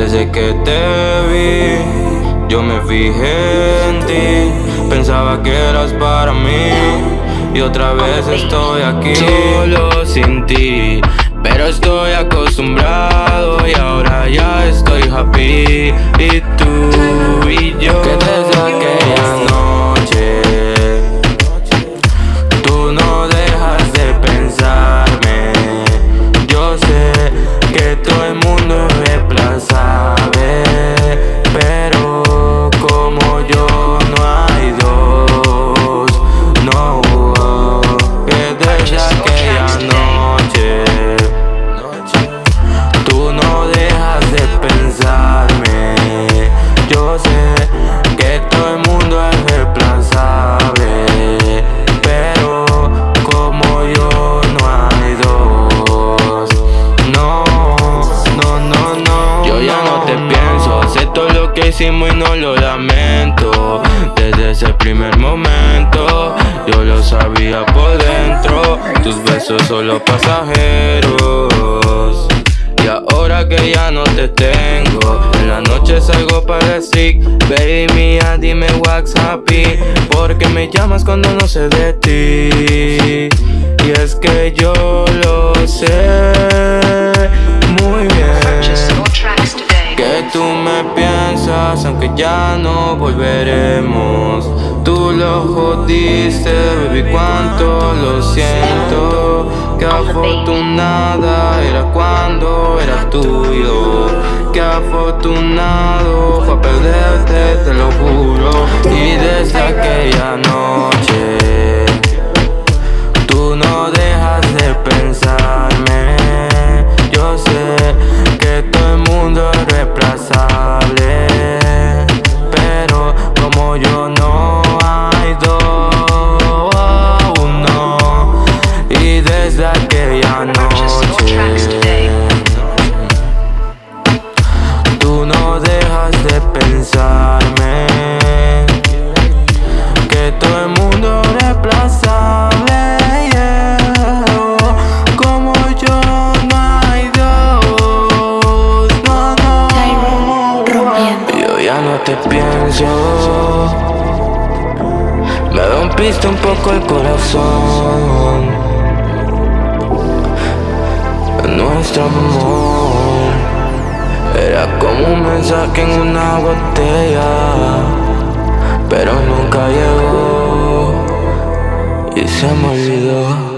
Desde que te vi, yo me fijé en ti. Pensaba que eras para mí Y otra vez estoy aquí Solo sin ti Pero estoy acostumbrado Y ahora ya estoy happy. Y tú y te pienso. Acepto lo que hicimos y no lo lamento. Desde ese primer momento Yo lo sabía por dentro. Tus besos solo pasajeros. Y ahora que ya no te tengo En la noche salgo para el sick. Baby mía, dime what's happy. Porque me llamas cuando no sé de ti Y es que yo lo sé. Muy bien aunque ya no volveremos. Tú lo jodiste, baby, cuánto lo siento. Que afortunada era cuando era tuyo. Que afortunado fue perderte, te lo juro no te pienso. Me rompiste un poco el corazón. Nuestro amor Era como un mensaje en una botella Pero nunca llegó Y se me olvidó